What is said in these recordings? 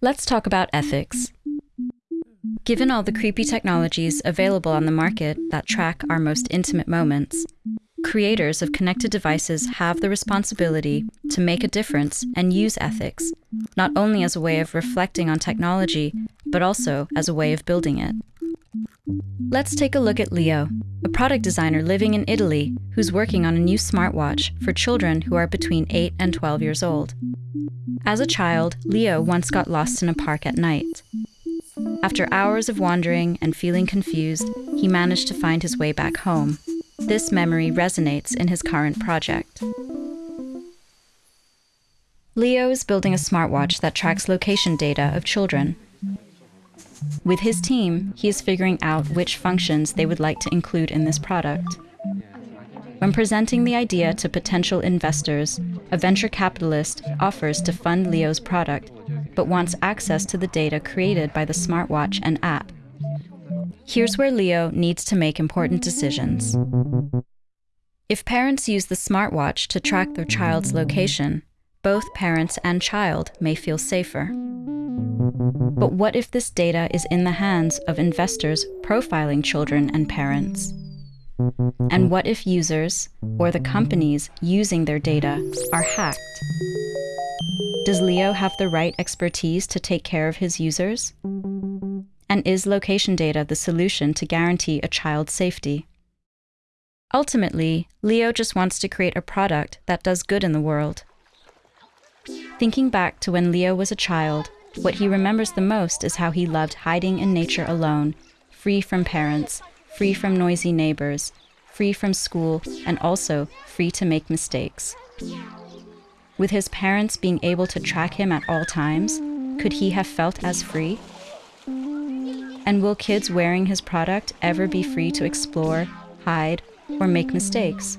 Let's talk about ethics. Given all the creepy technologies available on the market that track our most intimate moments, creators of connected devices have the responsibility to make a difference and use ethics, not only as a way of reflecting on technology, but also as a way of building it. Let's take a look at Leo, a product designer living in Italy who's working on a new smartwatch for children who are between 8 and 12 years old. As a child, Leo once got lost in a park at night. After hours of wandering and feeling confused, he managed to find his way back home. This memory resonates in his current project. Leo is building a smartwatch that tracks location data of children. With his team, he is figuring out which functions they would like to include in this product. When presenting the idea to potential investors, a venture capitalist offers to fund Leo's product, but wants access to the data created by the smartwatch and app. Here's where Leo needs to make important decisions. If parents use the smartwatch to track their child's location, both parents and child may feel safer. But what if this data is in the hands of investors profiling children and parents? And what if users, or the companies using their data, are hacked? Does Leo have the right expertise to take care of his users? And is location data the solution to guarantee a child's safety? Ultimately, Leo just wants to create a product that does good in the world. Thinking back to when Leo was a child, what he remembers the most is how he loved hiding in nature alone, free from parents, free from noisy neighbors, free from school, and also free to make mistakes. With his parents being able to track him at all times, could he have felt as free? And will kids wearing his product ever be free to explore, hide, or make mistakes?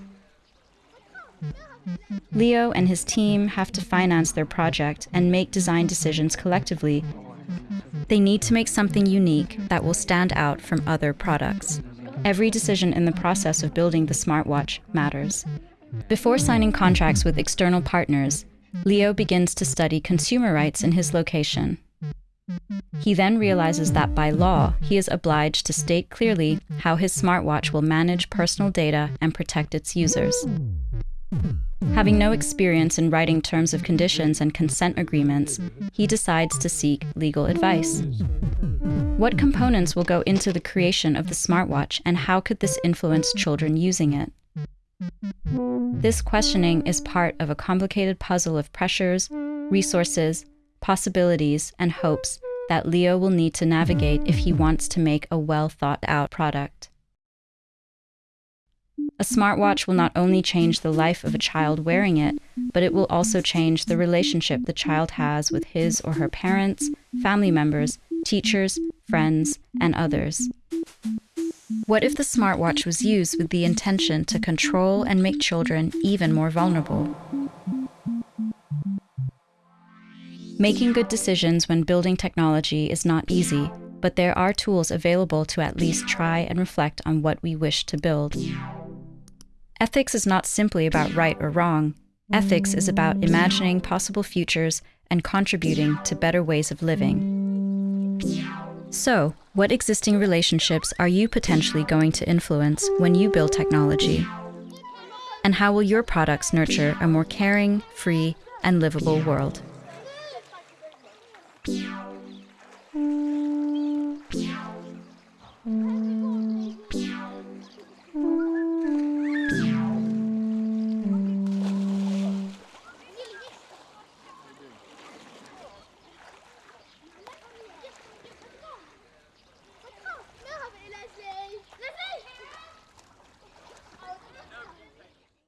Leo and his team have to finance their project and make design decisions collectively they need to make something unique that will stand out from other products. Every decision in the process of building the smartwatch matters. Before signing contracts with external partners, Leo begins to study consumer rights in his location. He then realizes that by law, he is obliged to state clearly how his smartwatch will manage personal data and protect its users. Having no experience in writing terms of conditions and consent agreements, he decides to seek legal advice. What components will go into the creation of the smartwatch and how could this influence children using it? This questioning is part of a complicated puzzle of pressures, resources, possibilities, and hopes that Leo will need to navigate if he wants to make a well thought out product. A smartwatch will not only change the life of a child wearing it, but it will also change the relationship the child has with his or her parents, family members, teachers, friends, and others. What if the smartwatch was used with the intention to control and make children even more vulnerable? Making good decisions when building technology is not easy, but there are tools available to at least try and reflect on what we wish to build. Ethics is not simply about right or wrong. Ethics is about imagining possible futures and contributing to better ways of living. So, what existing relationships are you potentially going to influence when you build technology? And how will your products nurture a more caring, free, and livable world?